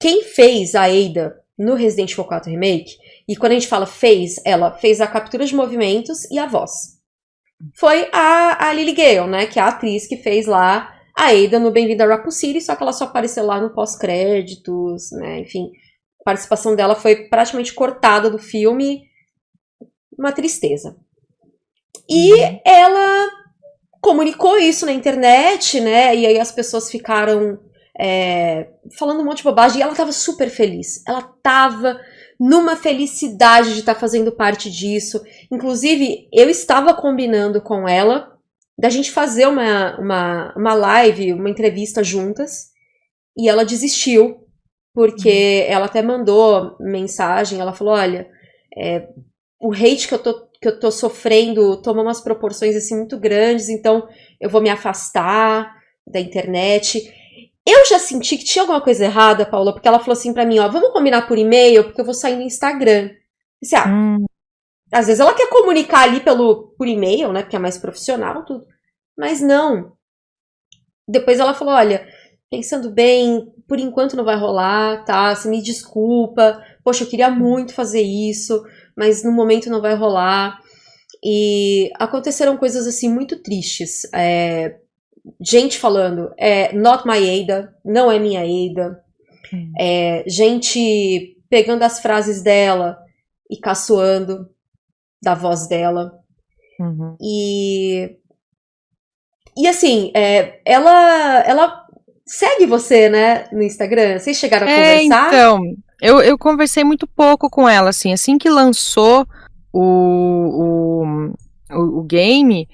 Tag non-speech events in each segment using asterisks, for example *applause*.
quem fez a Ada no Resident Evil 4 Remake, e quando a gente fala fez, ela fez a captura de movimentos e a voz. Foi a, a Lily Gale, né? Que é a atriz que fez lá a Ada no Bem-vindo a Raccoon City, só que ela só apareceu lá no pós-créditos, né? Enfim, a participação dela foi praticamente cortada do filme. Uma tristeza. E uhum. ela comunicou isso na internet, né? E aí as pessoas ficaram é, falando um monte de bobagem. E ela tava super feliz. Ela tava numa felicidade de estar tá fazendo parte disso. Inclusive, eu estava combinando com ela da gente fazer uma, uma, uma live, uma entrevista juntas. E ela desistiu, porque uhum. ela até mandou mensagem. Ela falou: Olha, é, o hate que eu tô que eu tô sofrendo toma umas proporções assim muito grandes, então eu vou me afastar da internet. Eu já senti que tinha alguma coisa errada, Paula, porque ela falou assim para mim, ó, vamos combinar por e-mail, porque eu vou sair no Instagram. Disse, ah, hum. às vezes ela quer comunicar ali pelo por e-mail, né, porque é mais profissional tudo. Mas não. Depois ela falou, olha, pensando bem, por enquanto não vai rolar, tá? Você me desculpa. Poxa, eu queria muito fazer isso mas no momento não vai rolar. E aconteceram coisas assim muito tristes. É, gente falando, é not my Ada, não é minha Ada. Hum. É, gente pegando as frases dela e caçoando da voz dela. Uhum. E e assim, é, ela ela segue você, né, no Instagram. Vocês chegaram a é, conversar? Então, eu, eu conversei muito pouco com ela, assim, assim que lançou o, o, o, o game,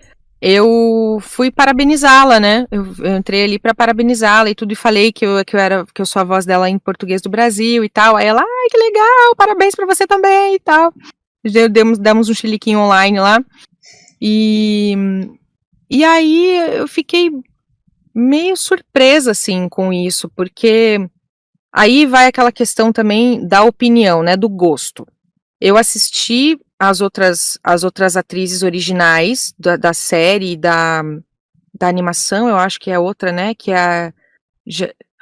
eu fui parabenizá-la, né? Eu, eu, entrei ali para parabenizá-la e tudo e falei que eu, que eu era que eu sou a voz dela em português do Brasil e tal. Aí ela, ai, que legal, parabéns para você também e tal. Demos, demos um chiliquinho online lá. E, e aí eu fiquei meio surpresa, assim, com isso, porque Aí vai aquela questão também da opinião, né, do gosto. Eu assisti as outras, as outras atrizes originais da, da série da, da animação, eu acho que é outra, né, que é a...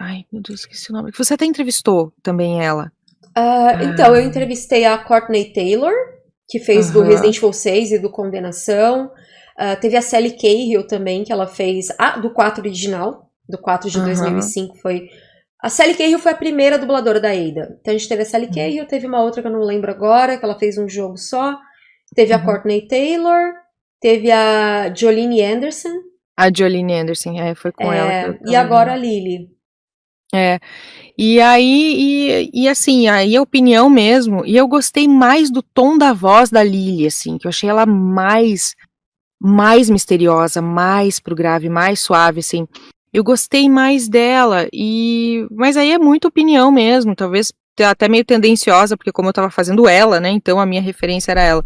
Ai, meu Deus, esqueci o nome. Você até entrevistou também ela. Uh, então, eu entrevistei a Courtney Taylor, que fez do Resident Evil 6 e do Condenação. Uh, teve a Sally Cahill também, que ela fez ah, do 4 original, do 4 de uh -huh. 2005, foi a Sally Cahill foi a primeira dubladora da Ada. Então a gente teve a Sally uhum. Cahill, teve uma outra que eu não lembro agora, que ela fez um jogo só. Teve a uhum. Courtney Taylor, teve a Jolene Anderson. A Jolene Anderson, é, foi com é, ela. e agora a Lily. É. E aí, e, e, assim, aí a opinião mesmo, e eu gostei mais do tom da voz da Lily, assim, que eu achei ela mais, mais misteriosa, mais pro grave, mais suave, assim eu gostei mais dela e mas aí é muita opinião mesmo, talvez até meio tendenciosa, porque como eu tava fazendo ela, né, então a minha referência era ela.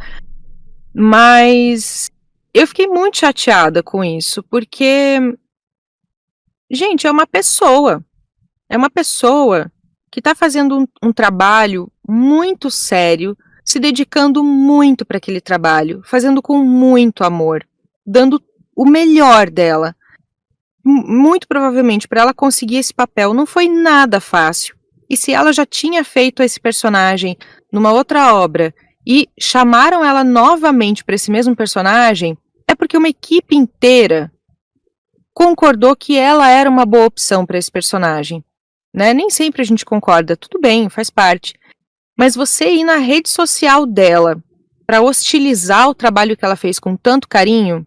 Mas eu fiquei muito chateada com isso, porque gente, é uma pessoa. É uma pessoa que está fazendo um, um trabalho muito sério, se dedicando muito para aquele trabalho, fazendo com muito amor, dando o melhor dela muito provavelmente para ela conseguir esse papel não foi nada fácil. E se ela já tinha feito esse personagem numa outra obra e chamaram ela novamente para esse mesmo personagem, é porque uma equipe inteira concordou que ela era uma boa opção para esse personagem. Né? Nem sempre a gente concorda, tudo bem, faz parte. Mas você ir na rede social dela para hostilizar o trabalho que ela fez com tanto carinho,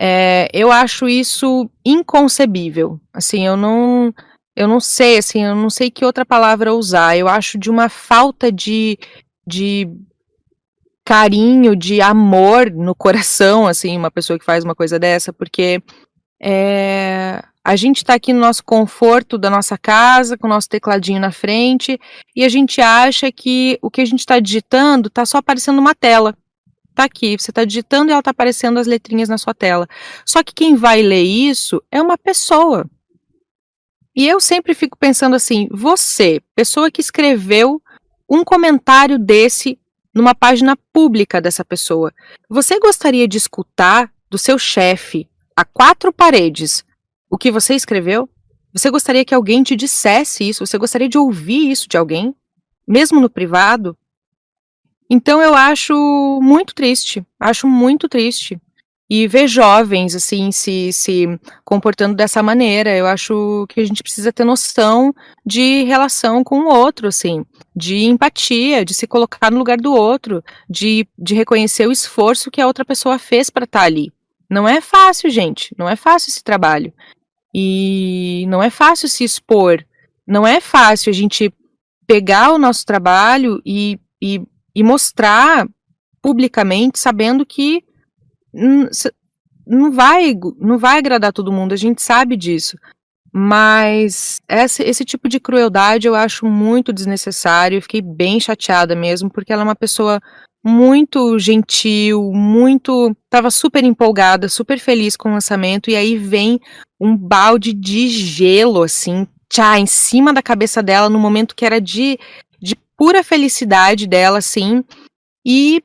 é, eu acho isso inconcebível. Assim, eu não, eu não sei, assim, eu não sei que outra palavra usar. Eu acho de uma falta de, de carinho, de amor no coração, assim, uma pessoa que faz uma coisa dessa, porque é, a gente está aqui no nosso conforto da nossa casa, com o nosso tecladinho na frente, e a gente acha que o que a gente está digitando está só aparecendo numa tela tá aqui, você está digitando e ela está aparecendo as letrinhas na sua tela. Só que quem vai ler isso é uma pessoa. E eu sempre fico pensando assim, você, pessoa que escreveu um comentário desse numa página pública dessa pessoa, você gostaria de escutar do seu chefe a quatro paredes o que você escreveu? Você gostaria que alguém te dissesse isso? Você gostaria de ouvir isso de alguém? Mesmo no privado? Então eu acho muito triste, acho muito triste. E ver jovens, assim, se, se comportando dessa maneira, eu acho que a gente precisa ter noção de relação com o outro, assim, de empatia, de se colocar no lugar do outro, de, de reconhecer o esforço que a outra pessoa fez para estar tá ali. Não é fácil, gente, não é fácil esse trabalho. E não é fácil se expor, não é fácil a gente pegar o nosso trabalho e, e e mostrar publicamente, sabendo que não vai, não vai agradar todo mundo, a gente sabe disso. Mas esse, esse tipo de crueldade eu acho muito desnecessário. Eu fiquei bem chateada mesmo, porque ela é uma pessoa muito gentil, muito. Tava super empolgada, super feliz com o lançamento, e aí vem um balde de gelo, assim, tchá, em cima da cabeça dela, no momento que era de pura felicidade dela, sim. E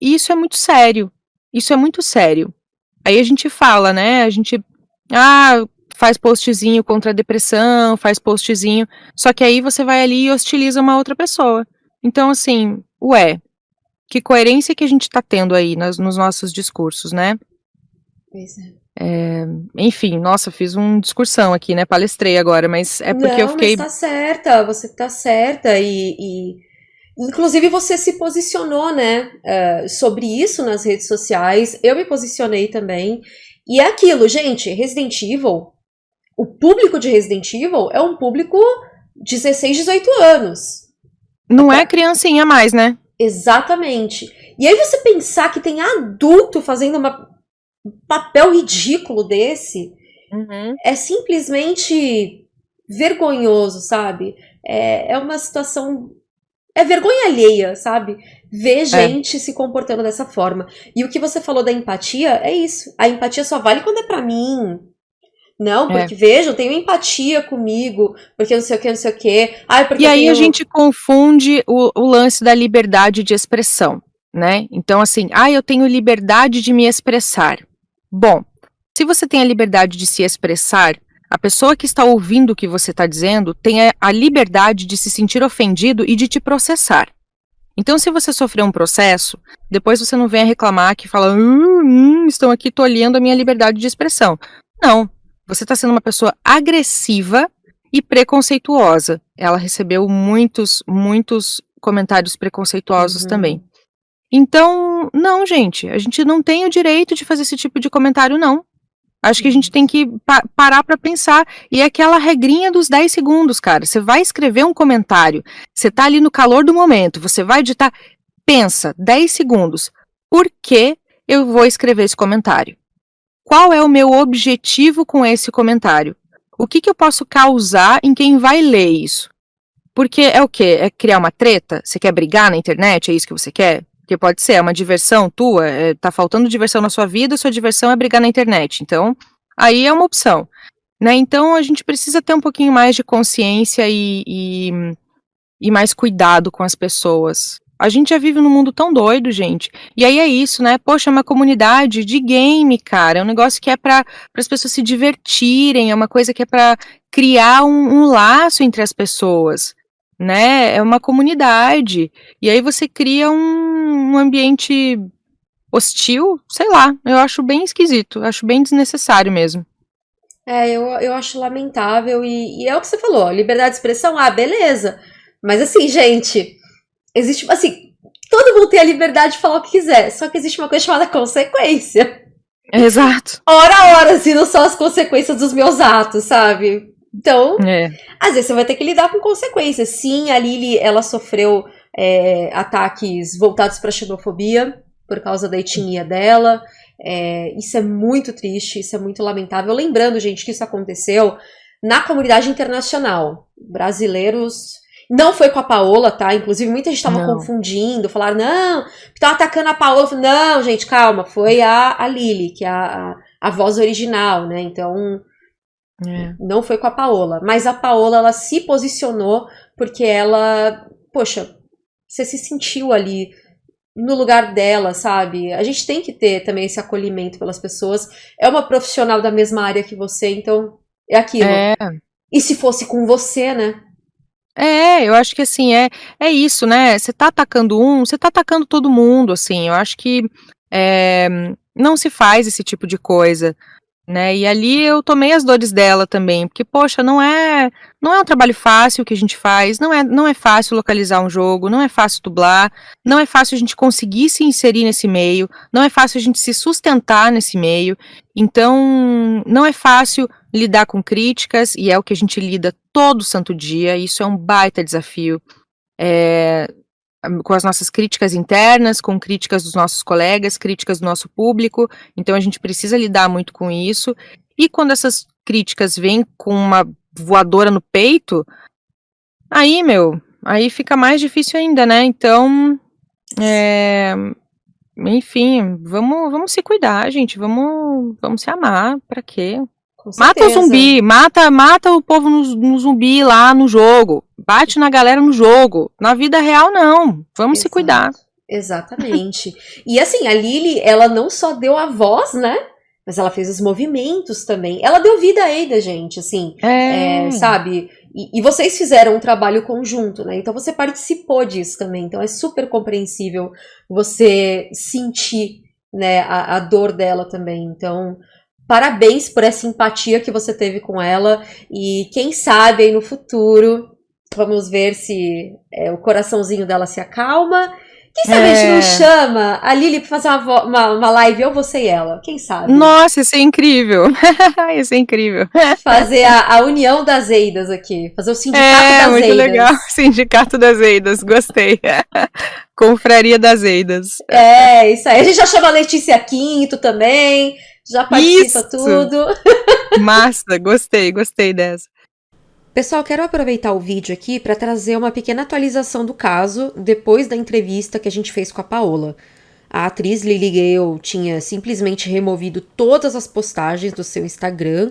isso é muito sério. Isso é muito sério. Aí a gente fala, né? A gente ah, faz postzinho contra a depressão, faz postzinho, só que aí você vai ali e hostiliza uma outra pessoa. Então, assim, ué, que coerência que a gente tá tendo aí nas, nos nossos discursos, né? Pois é. É, enfim, nossa, fiz uma discursão aqui, né? Palestrei agora, mas é porque Não, eu fiquei. Mas tá certa, você tá certa e, e... Inclusive você se posicionou, né, uh, sobre isso nas redes sociais. Eu me posicionei também. E é aquilo, gente, Resident Evil, o público de Resident Evil é um público 16, 18 anos. Não é criancinha mais, né? Exatamente. E aí você pensar que tem adulto fazendo uma papel ridículo desse uhum. é simplesmente vergonhoso, sabe? É, é uma situação. É vergonha alheia, sabe? Ver é. gente é. se comportando dessa forma. E o que você falou da empatia é isso. A empatia só vale quando é para mim. Não, é. porque é. vejam, tenho empatia comigo, porque não sei o que, não sei o que. Ai, e aí tenho... a gente confunde o, o lance da liberdade de expressão, né? Então, assim, ah, eu tenho liberdade de me expressar. Bom, se você tem a liberdade de se expressar, a pessoa que está ouvindo o que você está dizendo tem a liberdade de se sentir ofendido e de te processar. Então, se você sofreu um processo, depois você não vem a reclamar que fala, hum, hum, estão aqui tolhendo a minha liberdade de expressão. Não, você está sendo uma pessoa agressiva e preconceituosa. Ela recebeu muitos, muitos comentários preconceituosos uhum. também. Então, não, gente, a gente não tem o direito de fazer esse tipo de comentário, não. Acho que a gente tem que pa parar para pensar. E é aquela regrinha dos 10 segundos, cara. Você vai escrever um comentário, você tá ali no calor do momento, você vai editar. Pensa, 10 segundos. Por que eu vou escrever esse comentário? Qual é o meu objetivo com esse comentário? O que, que eu posso causar em quem vai ler isso? Porque é o quê? É criar uma treta? Você quer brigar na internet? É isso que você quer? Porque pode ser, é uma diversão tua, é, tá faltando diversão na sua vida, sua diversão é brigar na internet. Então, aí é uma opção. Né? Então, a gente precisa ter um pouquinho mais de consciência e, e, e mais cuidado com as pessoas. A gente já vive num mundo tão doido, gente. E aí é isso, né? Poxa, é uma comunidade de game, cara. É um negócio que é para as pessoas se divertirem, é uma coisa que é para criar um, um laço entre as pessoas né? É uma comunidade. E aí você cria um, um ambiente hostil, sei lá, eu acho bem esquisito, acho bem desnecessário mesmo. É, eu, eu acho lamentável e, e é o que você falou, liberdade de expressão, ah, beleza. Mas assim, gente, existe, assim, todo mundo tem a liberdade de falar o que quiser, só que existe uma coisa chamada consequência. Exato. Ora a hora, se não são as consequências dos meus atos, sabe? Então, é. às vezes você vai ter que lidar com consequências. Sim, a Lily, ela sofreu é, ataques voltados para xenofobia por causa da etnia dela. É, isso é muito triste, isso é muito lamentável. Lembrando, gente, que isso aconteceu na comunidade internacional. Brasileiros. Não foi com a Paola, tá? Inclusive, muita gente estava confundindo, falaram, não, estão atacando a Paola. Não, gente, calma, foi a, a Lily, que é a, a, a voz original, né? Então, é. Não foi com a Paola, mas a Paola ela se posicionou porque ela, poxa, você se sentiu ali no lugar dela, sabe? A gente tem que ter também esse acolhimento pelas pessoas. É uma profissional da mesma área que você, então é aquilo. É. E se fosse com você, né? É, eu acho que assim, é, é isso, né? Você tá atacando um, você tá atacando todo mundo, assim. Eu acho que é, não se faz esse tipo de coisa né? E ali eu tomei as dores dela também, porque poxa, não é, não é um trabalho fácil que a gente faz, não é, não é fácil localizar um jogo, não é fácil dublar, não é fácil a gente conseguir se inserir nesse meio, não é fácil a gente se sustentar nesse meio. Então, não é fácil lidar com críticas e é o que a gente lida todo santo dia. Isso é um baita desafio. É, com as nossas críticas internas, com críticas dos nossos colegas, críticas do nosso público. Então a gente precisa lidar muito com isso. E quando essas críticas vêm com uma voadora no peito, aí, meu, aí fica mais difícil ainda, né? Então, é, enfim, vamos, vamos se cuidar, gente. Vamos, vamos se amar. Para quê? Mata o zumbi, mata, mata o povo no, no, zumbi lá no jogo. Bate na galera no jogo. Na vida real, não. Vamos Exato. se cuidar. Exatamente. *laughs* e assim, a Lily, ela não só deu a voz, né? Mas ela fez os movimentos também. Ela deu vida a Ada, gente, assim. É. É, sabe? E, e, vocês fizeram um trabalho conjunto, né? Então você participou disso também. Então é super compreensível você sentir né, a, a dor dela também. Então, parabéns por essa empatia que você teve com ela e quem sabe aí no futuro vamos ver se é, o coraçãozinho dela se acalma. Quem sabe é... a gente não é. chama a Lili pra fazer uma, uma, uma, live, eu, você e ela? Quem sabe? Nossa, isso é incrível. *laughs* isso é incrível. Fazer a, a, união das Eidas aqui. Fazer o sindicato é, das muito legal. *laughs* Sindicato das Eidas, gostei. *laughs* Confraria das Eidas. É, isso aí. A gente já chama a Letícia Quinto também já participa Isso. tudo. Massa, gostei, gostei dessa. Pessoal, quero aproveitar o vídeo aqui para trazer uma pequena atualização do caso depois da entrevista que a gente fez com a Paola. A atriz Lily Gale tinha simplesmente removido todas as postagens do seu Instagram,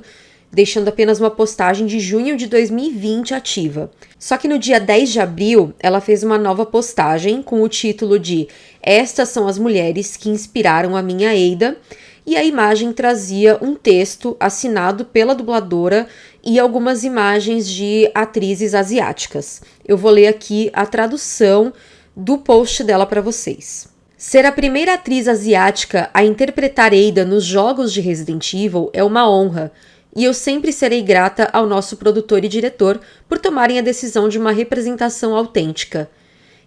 deixando apenas uma postagem de junho de 2020 ativa. Só que no dia 10 de abril, ela fez uma nova postagem com o título de Estas são as mulheres que inspiraram a minha Eida e a imagem trazia um texto assinado pela dubladora e algumas imagens de atrizes asiáticas. Eu vou ler aqui a tradução do post dela para vocês. Ser a primeira atriz asiática a interpretar Ada nos jogos de Resident Evil é uma honra, e eu sempre serei grata ao nosso produtor e diretor por tomarem a decisão de uma representação autêntica.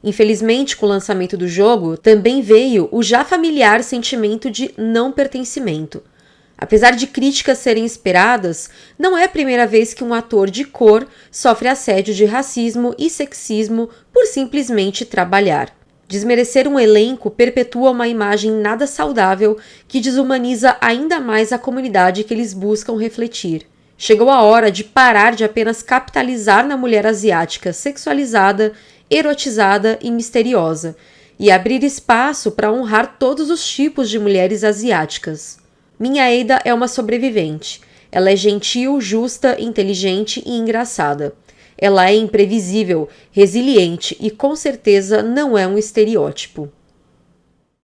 Infelizmente, com o lançamento do jogo, também veio o já familiar sentimento de não pertencimento. Apesar de críticas serem esperadas, não é a primeira vez que um ator de cor sofre assédio de racismo e sexismo por simplesmente trabalhar. Desmerecer um elenco perpetua uma imagem nada saudável que desumaniza ainda mais a comunidade que eles buscam refletir. Chegou a hora de parar de apenas capitalizar na mulher asiática sexualizada erotizada e misteriosa, e abrir espaço para honrar todos os tipos de mulheres asiáticas. Minha Eida é uma sobrevivente. Ela é gentil, justa, inteligente e engraçada. Ela é imprevisível, resiliente e com certeza não é um estereótipo.